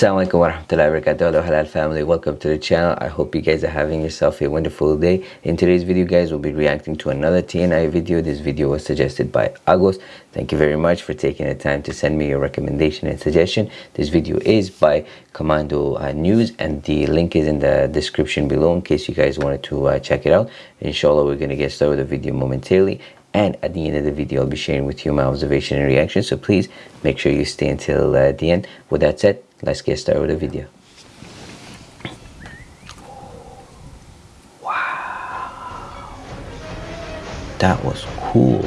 Assalamualaikum warahmatullahi wabarakatuh. Halal family. Welcome to the channel. I hope you guys are having yourself a wonderful day. In today's video guys we'll be reacting to another tni video. This video was suggested by agos thank you very much for taking the time to send me your recommendation and suggestion. This video is by commando uh, news and the link is in the description below in case you guys wanted to uh, check it out. Inshallah we're gonna get started with the video momentarily and at the end of the video I'll be sharing with you my observation and reaction. So please make sure you stay until uh, the end. With that said let's get started with the video. Wow. That was cool.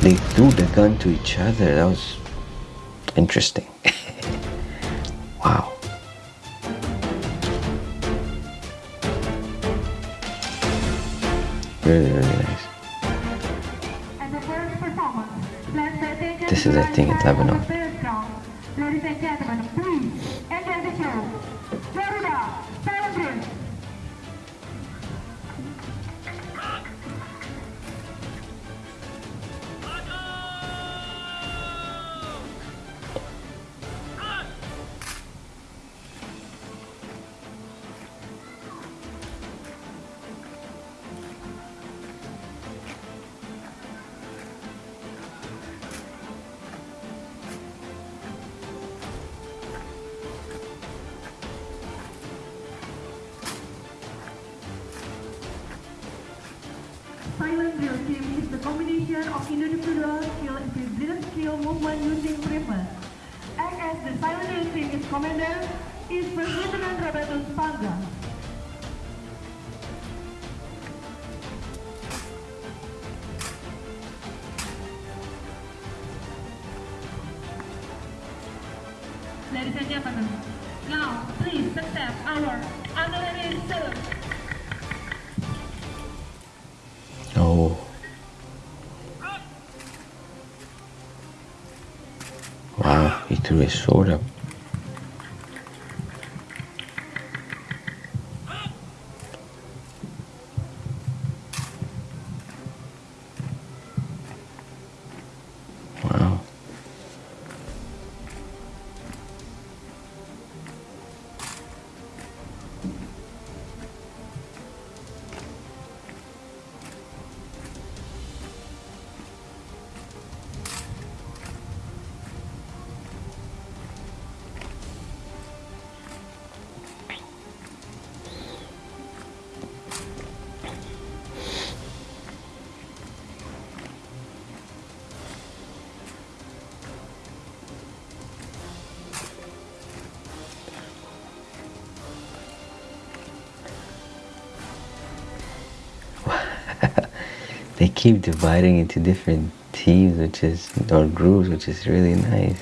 They threw the gun to each other. That was interesting. Wow really nice this is a thing in Lebanon Drill team is the combination of individual skill and precision skill movement using rhythm. Act as the team is commander is First Lieutenant Robertus Panza. Ladies and gentlemen, now please accept our honorary salute. Wow, they keep dividing into different teams which is or groups which is really nice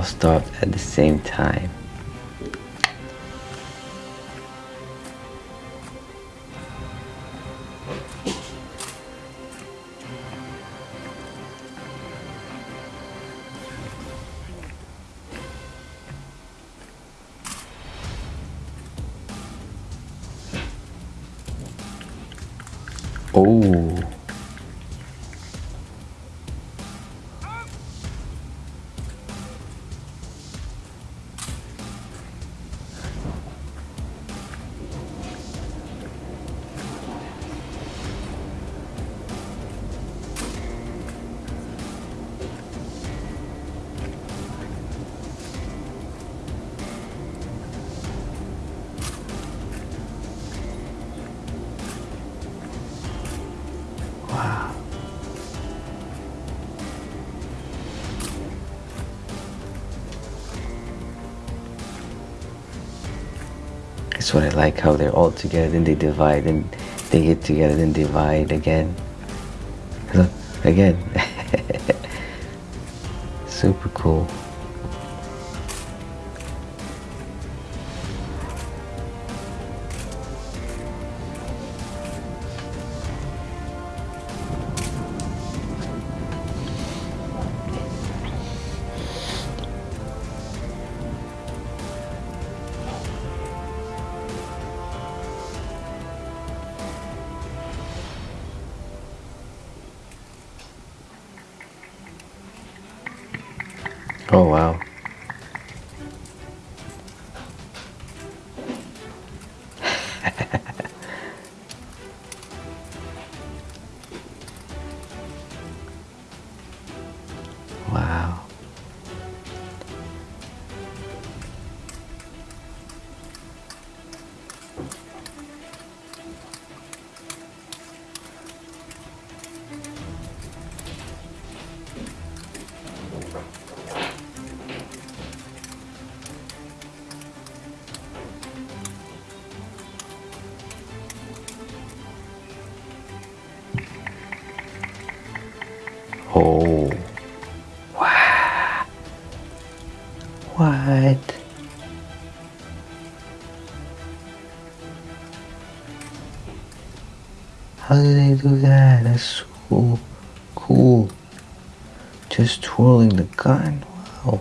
all stopped at the same time. Oh. That's what I like, how they're all together, then they divide, and they get together, then divide again. Again. Super cool. Oh wow. How do they do that? That's so cool. Just twirling the gun. Wow.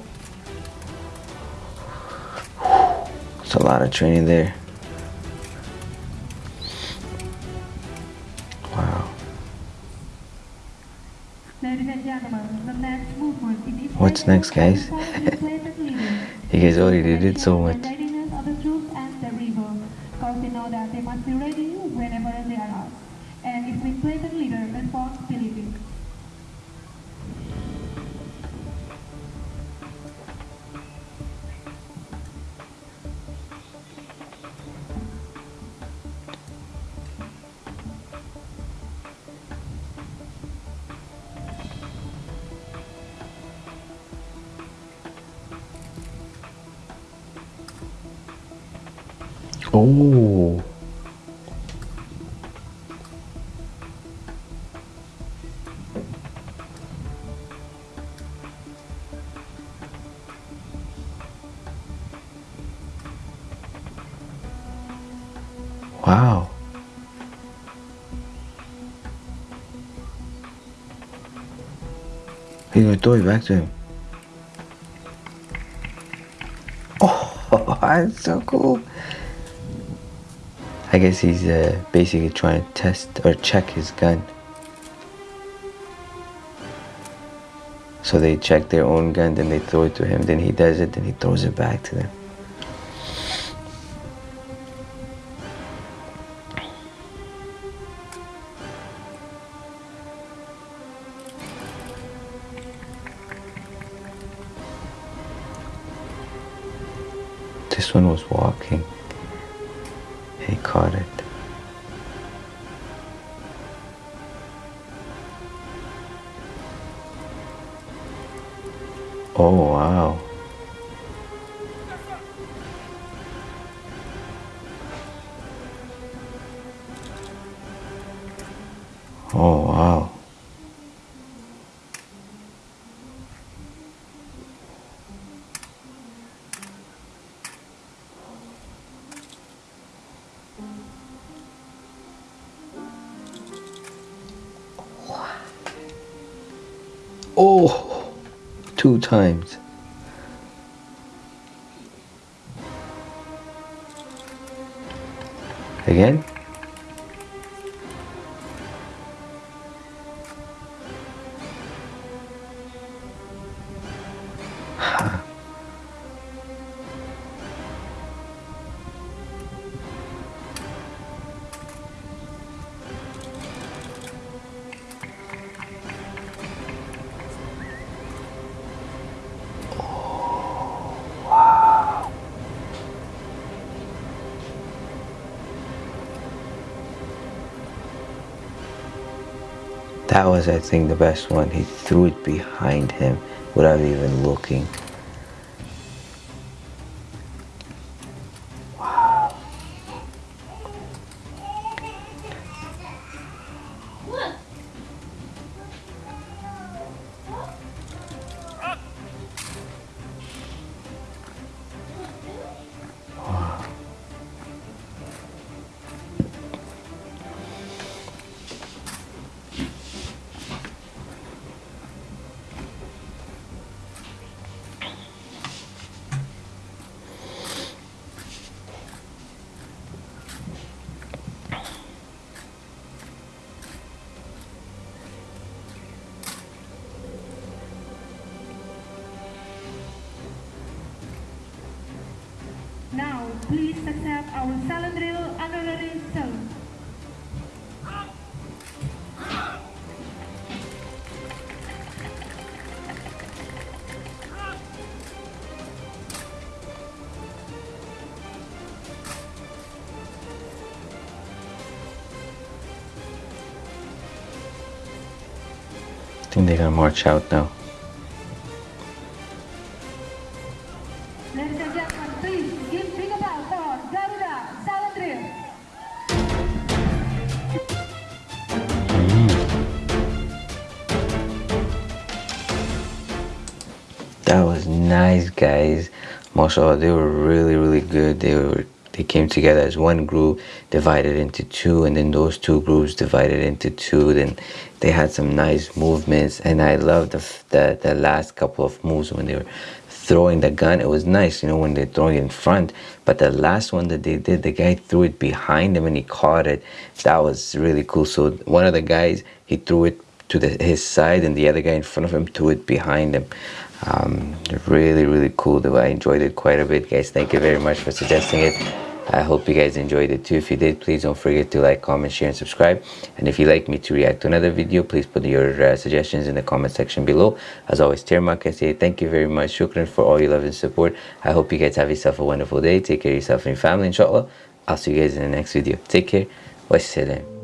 It's a lot of training there. Wow. What's next, guys? You guys already did so much. Of know that they must be ready whenever they are asked. And it's platoon leader responsibility. Oh. Wow. He's gonna throw it back to him. Oh, that's so cool. I guess he's uh, basically trying to test or check his gun. So they check their own gun, then they throw it to him, then he does it, then he throws it back to them. This one was walking. He caught it. Oh wow. Oh two times. Again? That was, I think, the best one. He threw it behind him without even looking. Accept our honorary. I think they're gonna march out now. Nice, guys. Mashallah, they were really, really good. They were they came together as one group, divided into two, and then those two groups divided into two. Then they had some nice movements, and I loved the the, the last couple of moves when they were throwing the gun. It was nice, you know, when they're throwing it in front. But the last one that they did, the guy threw it behind him and he caught it. That was really cool. So one of the guys, he threw it to the, his side, and the other guy in front of him threw it behind him. Um, really, really cool. Though I enjoyed it quite a bit, guys. Thank you very much for suggesting it. I hope you guys enjoyed it too. If you did, please don't forget to like, comment, share, and subscribe. And if you'd like me to react to another video, please put your uh, suggestions in the comment section below. As always, Termak, I say thank you very much. Shukran for all your love and support. I hope you guys have yourself a wonderful day. Take care of yourself and your family, inshallah. I'll see you guys in the next video. Take care. Wassalam.